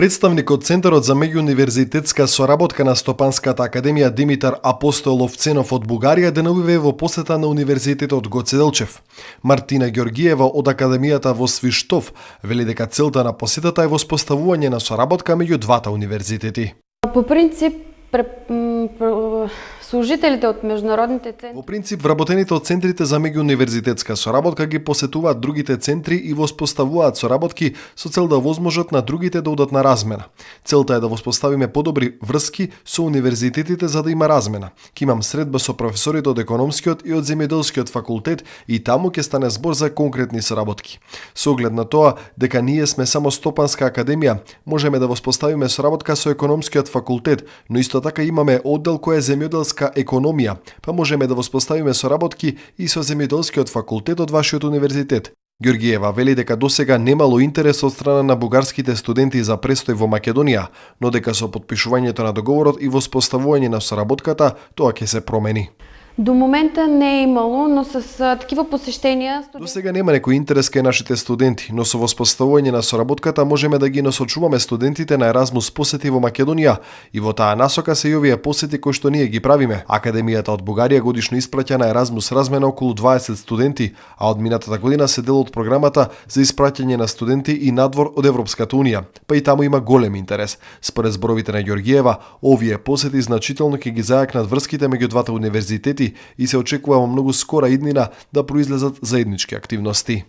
Представникот Центарот за меѓуниверзитетска соработка на Стопанската академија Димитар Апостолов Ценов од Бугарија деновиве во посета на Универзитетот Гоце Делчев. Мартина Георгиева од Академијата во Свиштов вели дека целта на посетата е воспоставување на соработка меѓу двата универзитети. По принцип, служителите од меѓународните центри. Во принцип, вработените од центрите за меѓуниверзитетска соработка ги посетуваат другите центри и воспоставуваат соработки со цел да возможат на другите да одат на размена. Целта е да воспоставиме подобри врски со универзитетите за да има размена. Ке имам средба со професорите од економскиот и од земјоделскиот факултет и таму ќе стане збор за конкретни соработки. Со оглед на тоа дека ние сме само стопанска академија, можеме да воспоставиме соработка со економскиот факултет, но исто така имаме оддел кој е земјоделска економија, па можеме да воспоставиме соработки и со земјоделскиот факултет од вашиот универзитет. Георгиева вели дека досега немало интерес од страна на бугарските студенти за престој во Македонија, но дека со подпишувањето на договорот и воспоставување на соработката тоа ќе се промени. До момента не е имало, но с такива посештенија... До сега нема некој интерес кај нашите студенти, но со воспоставување на соработката можеме да ги насочуваме студентите на Еразмус посети во Македонија и во таа насока се и овие посети кои што ние ги правиме. Академијата од Бугарија годишно испраќа на Еразмус размена околу 20 студенти, а од минатата година се дел од програмата за испраќање на студенти и надвор од Европската Унија. Па и таму има голем интерес. Според зборовите на Ѓоргиева, овие посети значително ќе ги зајакнат врските меѓу двата универзитети и се очекува во многу скора иднина да произлезат заеднички активности.